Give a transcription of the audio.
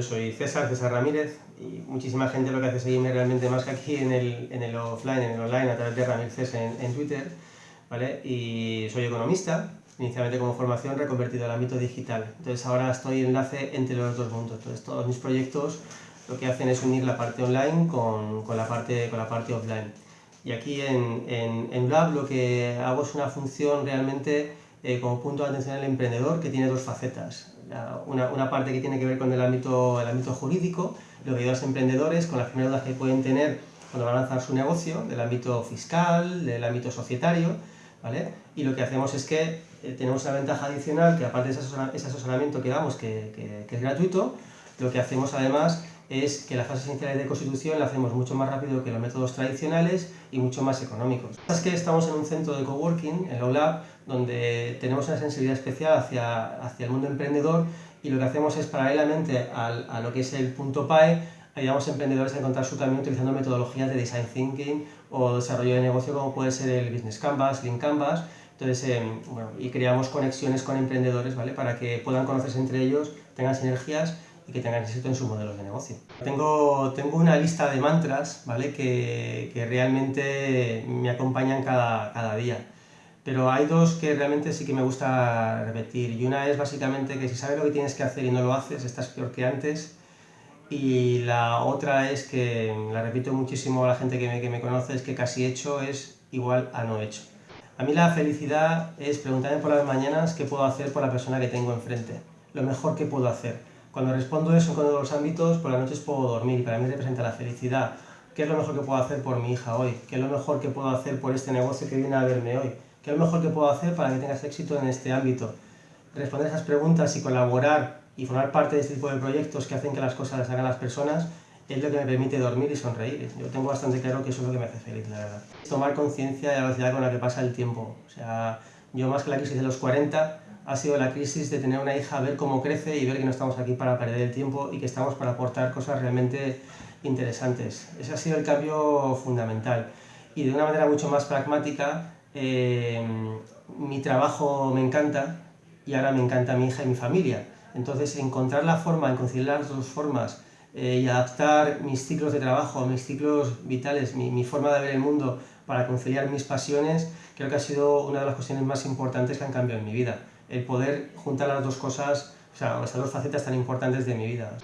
yo soy César, César Ramírez, y muchísima gente lo que hace es seguirme realmente más que aquí en el, en el offline, en el online, a través de Ramírez en, en Twitter, ¿vale? Y soy economista, inicialmente como formación reconvertido al ámbito digital. Entonces ahora estoy enlace entre los dos mundos. Entonces todos mis proyectos lo que hacen es unir la parte online con, con la, parte, con la parte offline. Y aquí en, en, en Lab lo que hago es una función realmente eh, como punto de atención al emprendedor que tiene dos facetas. Una, una, parte que tiene que ver con el ámbito, el ámbito jurídico, lo que ayuda a los emprendedores con las primeras dudas que pueden tener cuando van a lanzar su negocio, del ámbito fiscal, del ámbito societario, ¿vale? Y lo que hacemos es que eh, tenemos una ventaja adicional, que aparte de ese asesoramiento que damos, que, que es gratuito, lo que hacemos además es que las fases iniciales de constitución la hacemos mucho más rápido que los métodos tradicionales y mucho más económicos. Es que estamos en un centro de coworking, en Lab, donde tenemos una sensibilidad especial hacia, hacia el mundo emprendedor y lo que hacemos es paralelamente al, a lo que es el punto PAE, ayudamos a emprendedores a encontrar su camino utilizando metodologías de design thinking o desarrollo de negocio como puede ser el Business Canvas, Link Canvas, entonces, eh, bueno, y creamos conexiones con emprendedores ¿vale? para que puedan conocerse entre ellos, tengan sinergias y que tengan éxito en sus modelos de negocio. Tengo, tengo una lista de mantras ¿vale? que, que realmente me acompañan cada, cada día. Pero hay dos que realmente sí que me gusta repetir. Y una es básicamente que si sabes lo que tienes que hacer y no lo haces, estás peor que antes. Y la otra es que, la repito muchísimo a la gente que me, que me conoce, es que casi hecho es igual a no hecho. A mí la felicidad es preguntarme por las mañanas qué puedo hacer por la persona que tengo enfrente, lo mejor que puedo hacer. Cuando respondo eso en los ámbitos, por las noches puedo dormir y para mí representa la felicidad. ¿Qué es lo mejor que puedo hacer por mi hija hoy? ¿Qué es lo mejor que puedo hacer por este negocio que viene a verme hoy? ¿Qué es lo mejor que puedo hacer para que tengas éxito en este ámbito? Responder esas preguntas y colaborar y formar parte de este tipo de proyectos que hacen que las cosas las hagan las personas es lo que me permite dormir y sonreír. Yo tengo bastante claro que eso es lo que me hace feliz, la verdad. Tomar conciencia de la velocidad con la que pasa el tiempo. O sea, yo más que la crisis de los 40, ha sido la crisis de tener una hija, ver cómo crece y ver que no estamos aquí para perder el tiempo y que estamos para aportar cosas realmente interesantes. Ese ha sido el cambio fundamental. Y de una manera mucho más pragmática, eh, mi trabajo me encanta y ahora me encanta mi hija y mi familia. Entonces, encontrar la forma, conciliar las dos formas eh, y adaptar mis ciclos de trabajo, mis ciclos vitales, mi, mi, forma de ver el mundo para conciliar mis pasiones, creo que ha sido una de las cuestiones más importantes que han cambiado en mi vida. El poder juntar las dos cosas, o sea, las dos facetas tan importantes de mi vida.